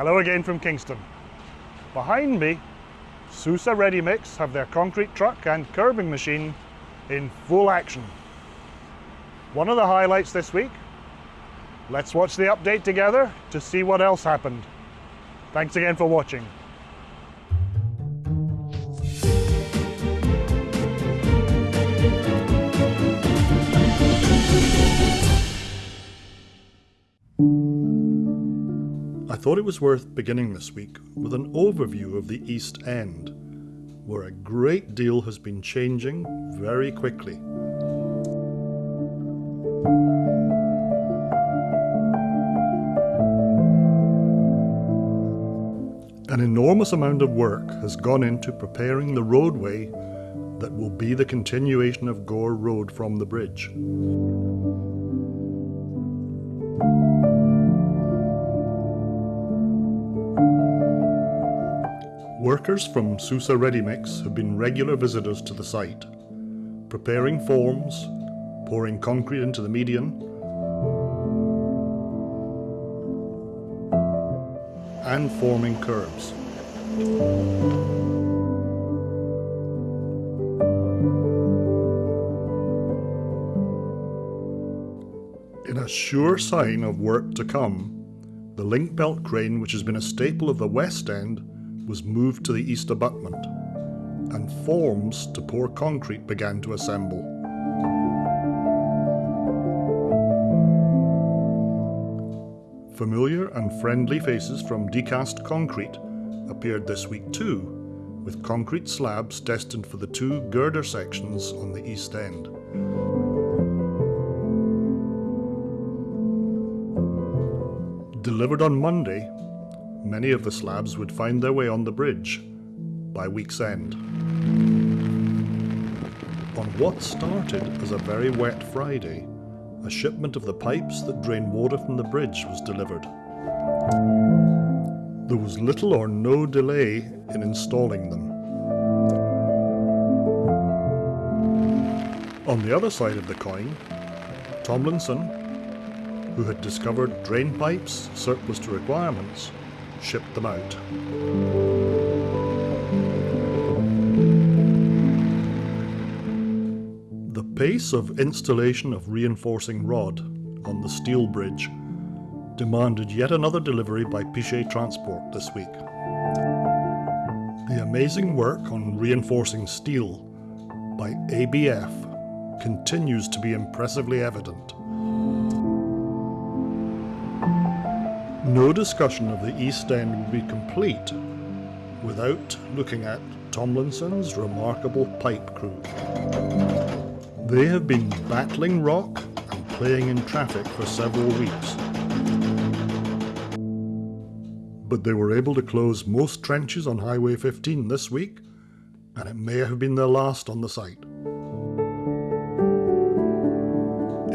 Hello again from Kingston. Behind me, Sousa Ready Mix have their concrete truck and curbing machine in full action. One of the highlights this week, let's watch the update together to see what else happened. Thanks again for watching. Thought it was worth beginning this week with an overview of the East End, where a great deal has been changing very quickly. An enormous amount of work has gone into preparing the roadway that will be the continuation of Gore Road from the bridge. Workers from Sousa Ready Mix have been regular visitors to the site, preparing forms, pouring concrete into the median, and forming curbs. In a sure sign of work to come, the link belt crane, which has been a staple of the West End, was moved to the east abutment, and forms to pour concrete began to assemble. Familiar and friendly faces from Decast Concrete appeared this week too, with concrete slabs destined for the two girder sections on the east end. Delivered on Monday, many of the slabs would find their way on the bridge by week's end. On what started as a very wet Friday, a shipment of the pipes that drain water from the bridge was delivered. There was little or no delay in installing them. On the other side of the coin, Tomlinson, who had discovered drain pipes surplus to requirements, shipped them out. The pace of installation of reinforcing rod on the steel bridge demanded yet another delivery by Pichet Transport this week. The amazing work on reinforcing steel by ABF continues to be impressively evident. No discussion of the East End would be complete without looking at Tomlinson's remarkable pipe crew. They have been battling rock and playing in traffic for several weeks. But they were able to close most trenches on Highway 15 this week, and it may have been their last on the site.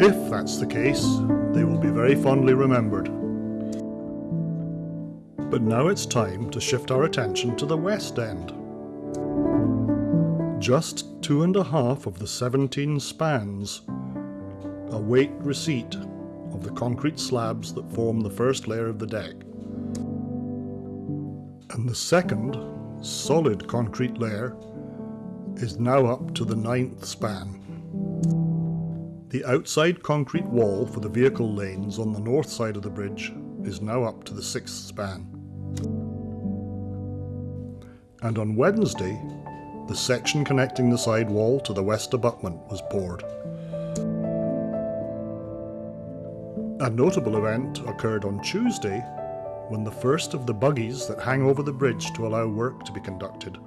If that's the case, they will be very fondly remembered. But now it's time to shift our attention to the West End. Just two and a half of the 17 spans await receipt of the concrete slabs that form the first layer of the deck. And the second, solid concrete layer is now up to the ninth span. The outside concrete wall for the vehicle lanes on the north side of the bridge is now up to the sixth span. And on Wednesday, the section connecting the side wall to the west abutment was poured. A notable event occurred on Tuesday when the first of the buggies that hang over the bridge to allow work to be conducted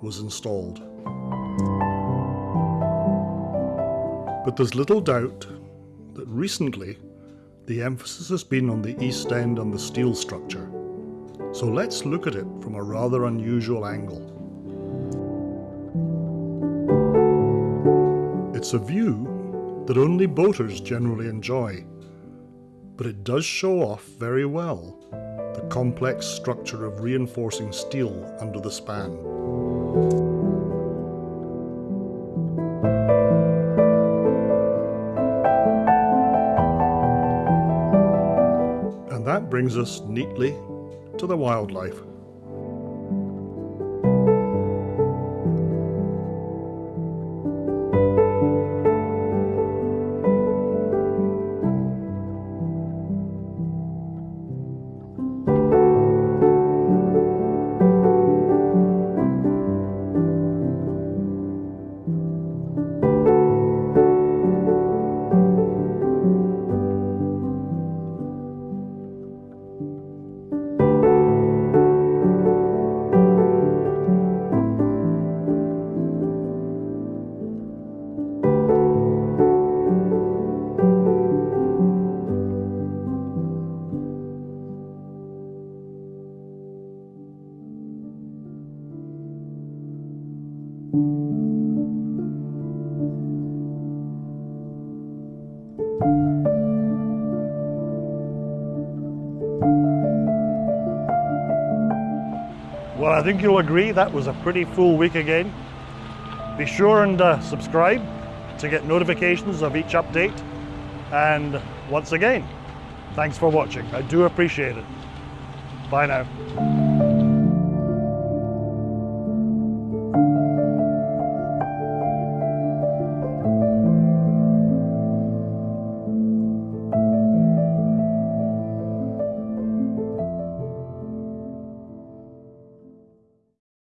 was installed. But there's little doubt that recently the emphasis has been on the east end and the steel structure. So let's look at it from a rather unusual angle. It's a view that only boaters generally enjoy, but it does show off very well the complex structure of reinforcing steel under the span. And that brings us neatly to the wildlife. Well, I think you'll agree that was a pretty full week again. Be sure and uh, subscribe to get notifications of each update. And once again, thanks for watching. I do appreciate it. Bye now.